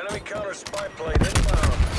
Enemy counter spy plane inbound.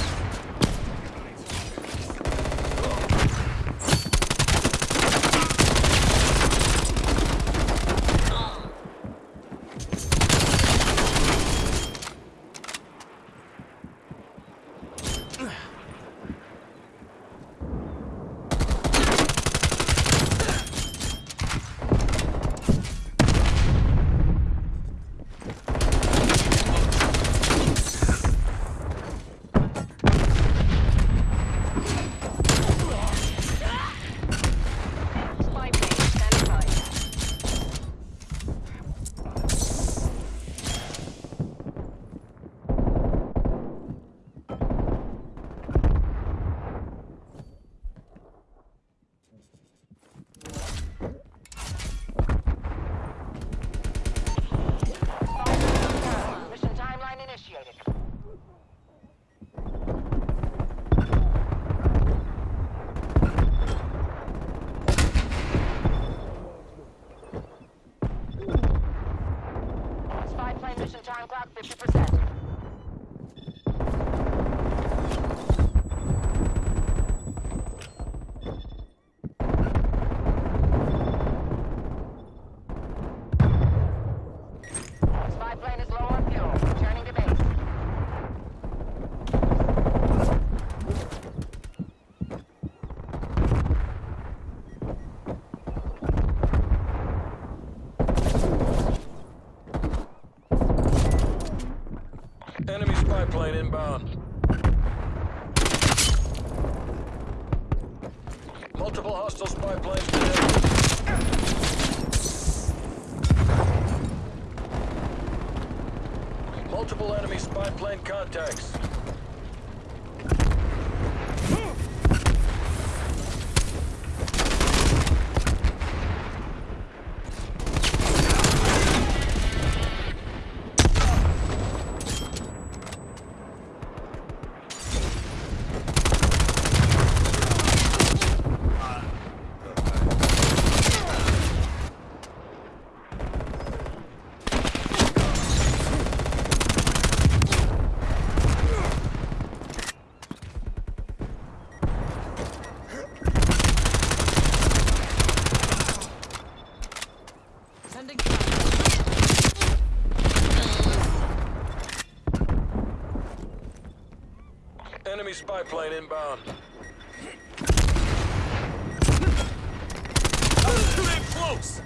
Spy time clock 50%. Enemy plane inbound. Multiple hostile spy planes detected. Multiple enemy spy plane contacts. Enemy spy plane inbound. Too damn close!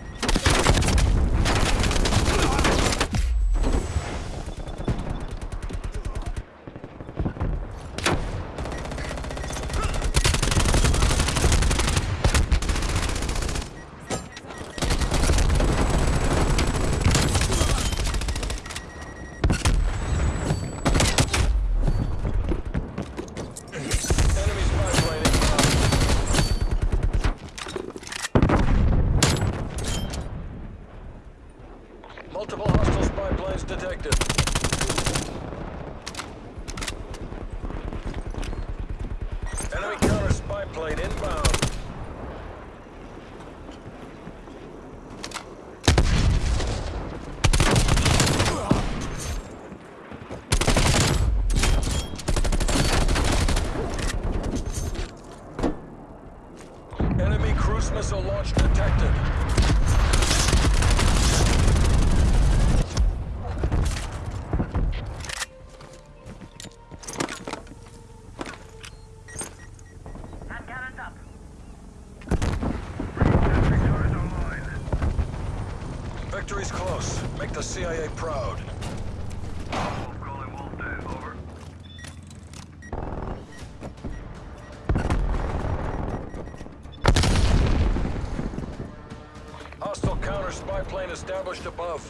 Enemy spy plane inbound. Multiple hostile spy planes detected. Enemy counter spy plane inbound. Enemy cruise missile launch detected. Victory's close. Make the CIA proud. Hostile counter spy plane established above.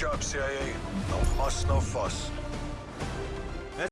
job, CIA. No muss, no fuss.